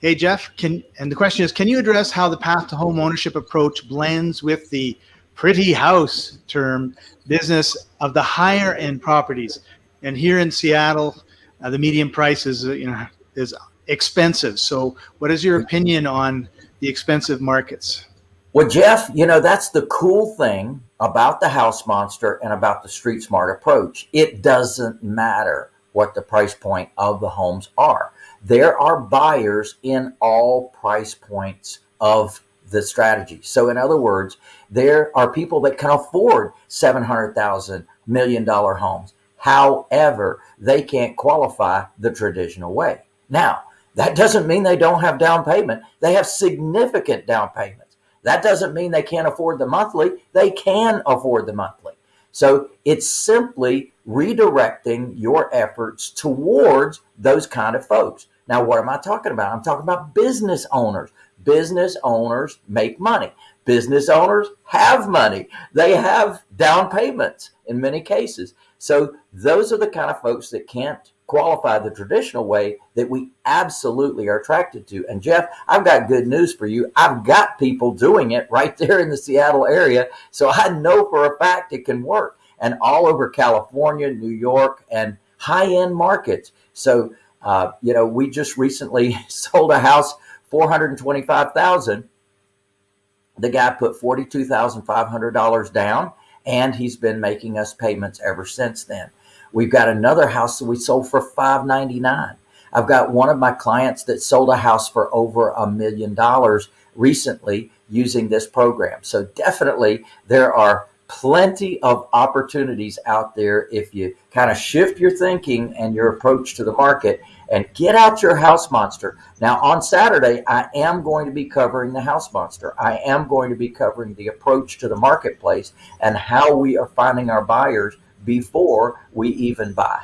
Hey, Jeff, can and the question is, can you address how the path to home ownership approach blends with the pretty house term business of the higher end properties? And here in Seattle, uh, the median price is, you know, is expensive. So what is your opinion on the expensive markets? Well, Jeff, you know, that's the cool thing about the house monster and about the street smart approach. It doesn't matter what the price point of the homes are. There are buyers in all price points of the strategy. So in other words, there are people that can afford $700,000 million homes. However, they can't qualify the traditional way. Now, that doesn't mean they don't have down payment. They have significant down payments. That doesn't mean they can't afford the monthly. They can afford the monthly. So it's simply redirecting your efforts towards those kind of folks. Now, what am I talking about? I'm talking about business owners. Business owners make money. Business owners have money. They have down payments in many cases. So those are the kind of folks that can't qualify the traditional way that we absolutely are attracted to. And Jeff, I've got good news for you. I've got people doing it right there in the Seattle area. So I know for a fact it can work and all over California, New York, and high end markets. So, uh, you know, we just recently sold a house, 425,000. The guy put $42,500 down and he's been making us payments ever since then. We've got another house that we sold for 599. I've got one of my clients that sold a house for over a million dollars recently using this program. So definitely there are plenty of opportunities out there if you kind of shift your thinking and your approach to the market and get out your house monster. Now on Saturday, I am going to be covering the house monster. I am going to be covering the approach to the marketplace and how we are finding our buyers before we even buy.